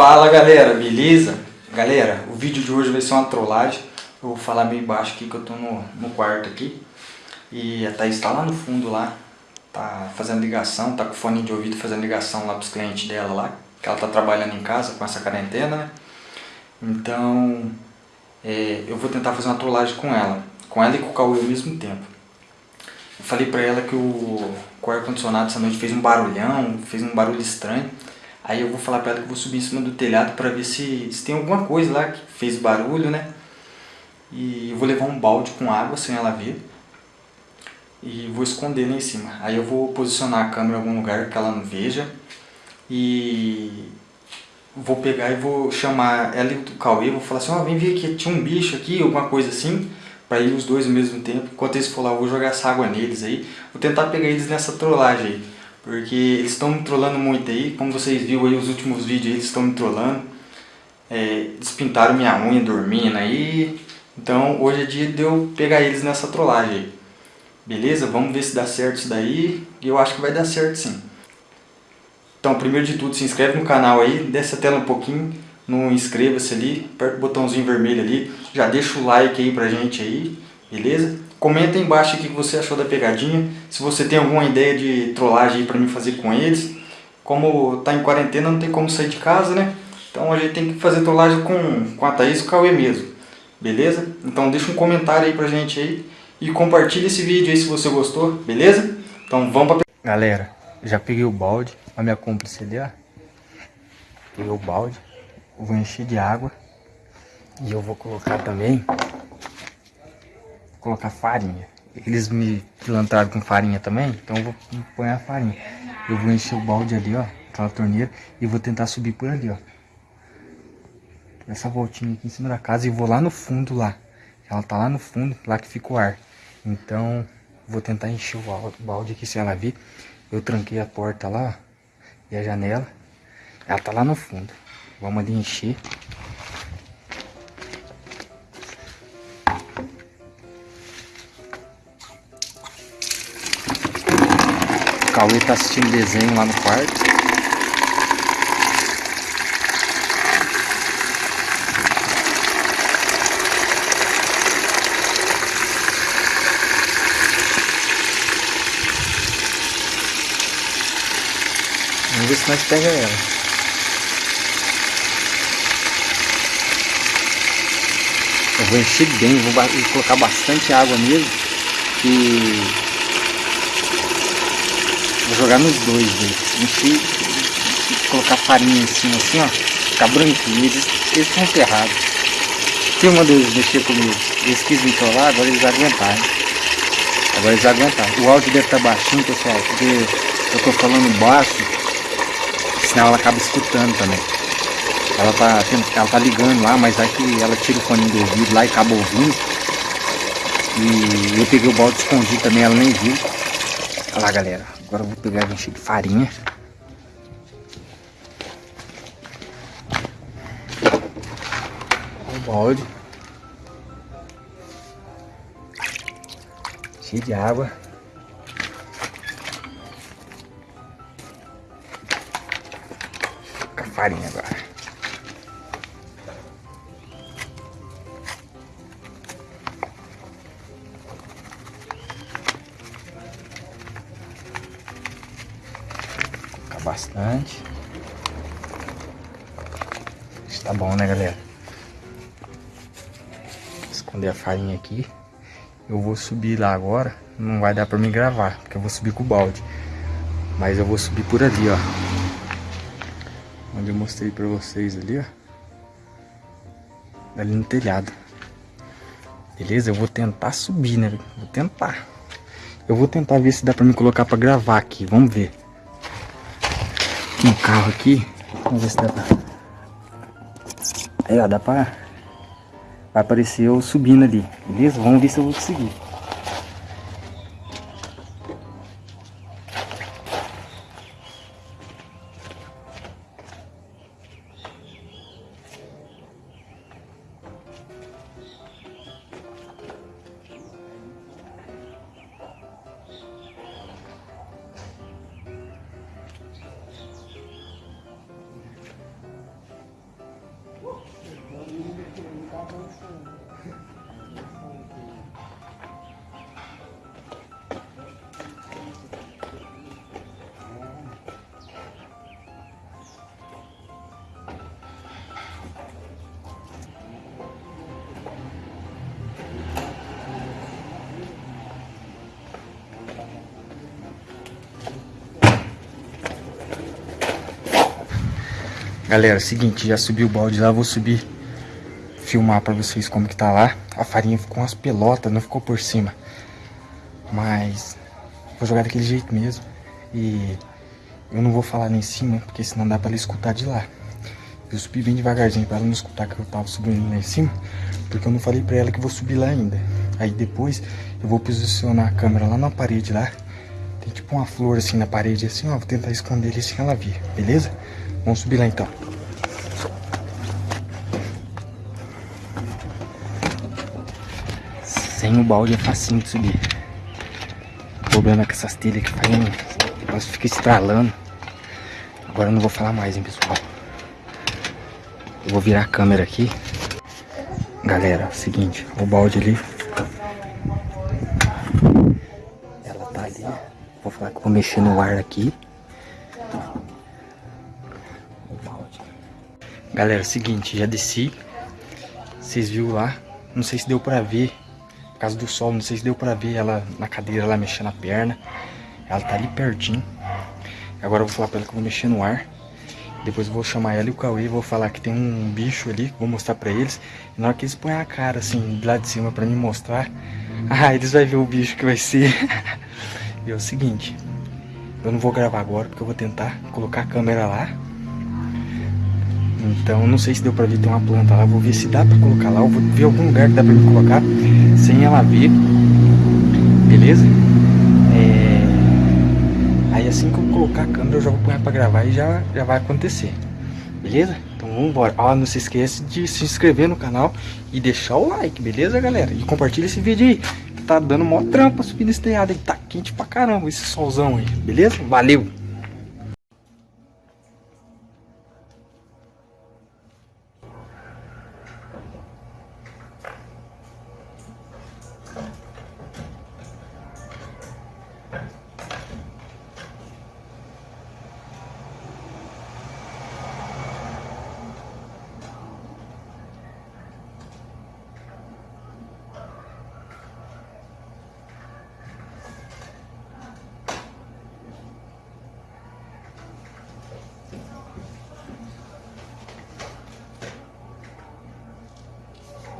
Fala galera, beleza? Galera, o vídeo de hoje vai ser uma trollagem. Eu vou falar meio baixo aqui que eu tô no, no quarto aqui. E a Thaís tá lá no fundo lá, tá fazendo ligação, tá com fone de ouvido fazendo ligação lá pros clientes dela lá. Que ela tá trabalhando em casa com essa quarentena, né? Então, é, eu vou tentar fazer uma trollagem com ela. Com ela e com o Cauê ao mesmo tempo. Eu falei pra ela que o, o ar-condicionado essa noite fez um barulhão, fez um barulho estranho. Aí eu vou falar pra ela que eu vou subir em cima do telhado pra ver se, se tem alguma coisa lá que fez barulho, né? E eu vou levar um balde com água sem ela ver. E vou esconder lá em cima. Aí eu vou posicionar a câmera em algum lugar que ela não veja. E vou pegar e vou chamar ela e o Cauê. Vou falar assim, ó, oh, vem ver aqui, tinha um bicho aqui, alguma coisa assim. Pra ir os dois ao mesmo tempo. Enquanto eles for lá, eu vou jogar essa água neles aí. Vou tentar pegar eles nessa trollagem aí. Porque eles estão me trollando muito aí, como vocês viram aí os últimos vídeos, eles estão me trollando. É, despintaram minha unha dormindo aí. Então hoje é dia de eu pegar eles nessa trollagem aí. Beleza? Vamos ver se dá certo isso daí. E eu acho que vai dar certo sim. Então primeiro de tudo se inscreve no canal aí, desce a tela um pouquinho, não inscreva-se ali, aperta o botãozinho vermelho ali, já deixa o like aí pra gente aí, beleza? Comenta aí embaixo o que você achou da pegadinha. Se você tem alguma ideia de trollagem para mim fazer com eles. Como tá em quarentena, não tem como sair de casa, né? Então a gente tem que fazer trollagem com, com a Thaís e o Cauê mesmo. Beleza? Então deixa um comentário aí pra gente aí. E compartilha esse vídeo aí se você gostou, beleza? Então vamos pra... Galera, já peguei o balde. A minha cúmplice ali, ó. Peguei o balde. Vou encher de água. E eu vou colocar também colocar farinha. Eles me pilantraram com farinha também, então eu vou pôr a farinha. Eu vou encher o balde ali, ó, aquela torneira, e vou tentar subir por ali, ó. Essa voltinha aqui em cima da casa e vou lá no fundo lá. Ela tá lá no fundo, lá que fica o ar. Então, vou tentar encher o balde aqui se ela vir. Eu tranquei a porta lá, ó, e a janela. Ela tá lá no fundo. Vamos ali encher. Cauê tá assistindo desenho lá no quarto. Vamos ver se nós pega ela. Eu vou encher bem, vou colocar bastante água mesmo. E Vou jogar nos dois, velho. Encher, colocar farinha em cima assim, ó. Ficar branquinho. Eles, eles estão ferrados. Se uma deles mexer comigo, eles quis me trollar, agora eles aguentaram. Agora eles aguentaram. O áudio deve estar baixinho, pessoal, porque eu tô falando baixo, senão ela acaba escutando também. Ela tá, ela tá ligando lá, mas aí que ela tira o fone do ouvido lá e acaba ouvindo. E eu peguei o balde escondido também, ela nem viu. Olha lá, galera. Agora eu vou pegar e encher de farinha. O balde. Cheio de água. Com a farinha agora. Bastante. Está bom, né, galera? Esconder a farinha aqui. Eu vou subir lá agora. Não vai dar pra me gravar, porque eu vou subir com o balde. Mas eu vou subir por ali, ó. Onde eu mostrei pra vocês ali, ó. Ali no telhado. Beleza? Eu vou tentar subir, né? Vou tentar. Eu vou tentar ver se dá pra me colocar pra gravar aqui. Vamos ver um carro aqui. Vamos ver se dá pra... Aí, ó, dá pra... Vai aparecer eu subindo ali, beleza? Vamos ver se eu vou conseguir. Galera, seguinte, já subi o balde lá, vou subir filmar pra vocês como que tá lá. A farinha ficou umas pelotas, não ficou por cima. Mas vou jogar daquele jeito mesmo. E eu não vou falar lá em cima, porque senão dá pra ela escutar de lá. Eu subi bem devagarzinho pra ela não escutar que eu tava subindo lá em cima. Porque eu não falei pra ela que vou subir lá ainda. Aí depois eu vou posicionar a câmera lá na parede lá. Tem tipo uma flor assim na parede assim, ó. Vou tentar esconder ele sem ela vir, beleza? Vamos subir lá então. Sem o balde é facinho de subir. O problema é que essas telhas que fazem. Elas ficam estralando. Agora eu não vou falar mais, hein, pessoal. Eu vou virar a câmera aqui. Galera, seguinte, o balde ali. Ela tá ali. Vou falar que eu vou mexer no ar aqui. Galera, seguinte, já desci. Vocês viram lá. Não sei se deu pra ver. Por causa do sol, não sei se deu pra ver ela na cadeira lá mexendo a perna. Ela tá ali pertinho. Agora eu vou falar pra ela que eu vou mexer no ar. Depois eu vou chamar ela e o Cauê vou falar que tem um bicho ali, vou mostrar pra eles. E na hora que eles põem a cara assim, lá de cima pra me mostrar, ah, eles vão ver o bicho que vai ser. e é o seguinte, eu não vou gravar agora porque eu vou tentar colocar a câmera lá então não sei se deu pra ver, tem uma planta lá. Vou ver se dá pra colocar lá. Eu vou ver algum lugar que dá pra me colocar sem ela ver. Beleza? É... Aí assim que eu colocar a câmera eu já vou pôr pra gravar e já, já vai acontecer. Beleza? Então vamos embora. Ah, não se esqueça de se inscrever no canal e deixar o like, beleza galera? E compartilha esse vídeo aí. Que tá dando mó trampa subir nesse telhado aí. Tá quente pra caramba esse solzão aí. Beleza? Valeu!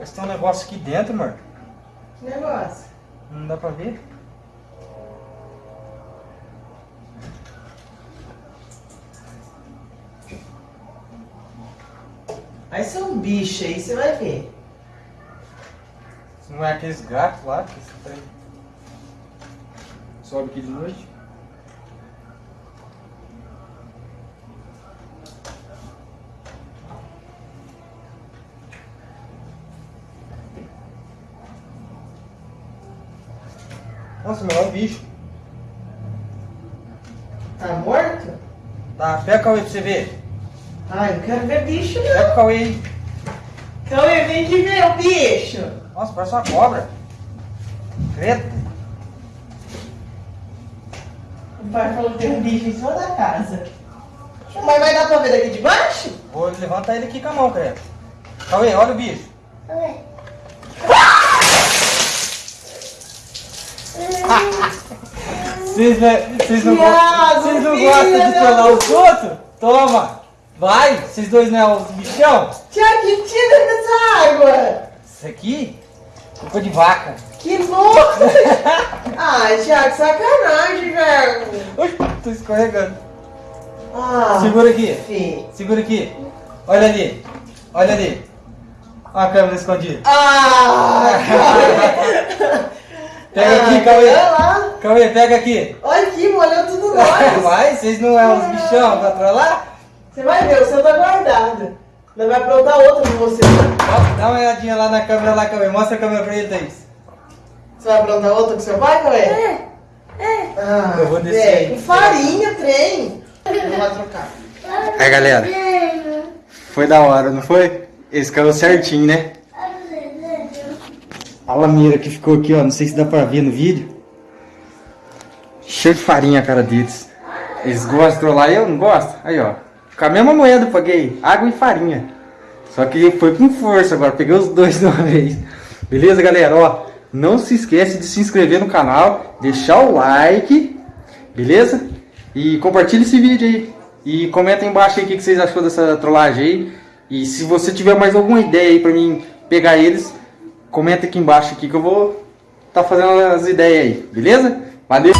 Mas tem um negócio aqui dentro, amor. Que negócio? Não dá pra ver? Aí são bichos aí, você vai ver. Não é aqueles gatos lá que você tem... sobe aqui de noite? Nossa, meu, é um bicho. Tá morto? Tá, pega o Cauê pra você ver. Ai, não quero ver bicho Pega não. o Cauê aí. Cauê, vem aqui ver o bicho. Nossa, parece uma cobra. Creta. O pai falou que tem um bicho em cima da casa. Mas vai dar pra ver daqui de baixo? Vou levantar ele aqui com a mão, Creta. Cauê, olha o bicho. Vocês não, vocês não, Thiago, vocês não gostam de trollar os outros? Toma! Vai! Vocês dois não é os bichão? Tiago, tira dessa água. Isso aqui? Culpa de vaca. Que louco. Ai, Tiago, sacanagem, velho. Ui, tô escorregando. Ah, Segura aqui. Segura aqui. Olha ali. Olha ali. Olha a câmera escondida. Ah. Pega Ah, aqui, Cauê. Olha lá. Cauê, pega aqui. Olha aqui, molhou tudo nós. Vai, vocês não é os bichão pra trollar? Você vai ver, o seu tá guardado. Nós vai aprontar outro com você. Ó, Dá uma olhadinha lá na câmera lá, Cauê. Mostra a câmera pra ele, Thaís. Você vai aprontar outro com seu pai, Cauê? É. É. Ah, Eu vou descer aí. Com farinha, trem. Não vai trocar. Aí, galera. Foi da hora, não foi? Esse caiu certinho, né? A lameira que ficou aqui, ó. Não sei se dá pra ver no vídeo. Cheio de farinha a cara deles. Eles gostam trollar eu não gosto? Aí, ó. Com a mesma moeda eu paguei. Água e farinha. Só que foi com força agora. Peguei os dois de uma vez. Beleza, galera? Ó, não se esquece de se inscrever no canal. Deixar o like. Beleza? E compartilhe esse vídeo aí. E comenta aí embaixo aí o que vocês achou dessa trollagem aí. E se você tiver mais alguma ideia aí pra mim pegar eles, comenta aqui embaixo aqui que eu vou tá fazendo as ideias aí, beleza? Valeu!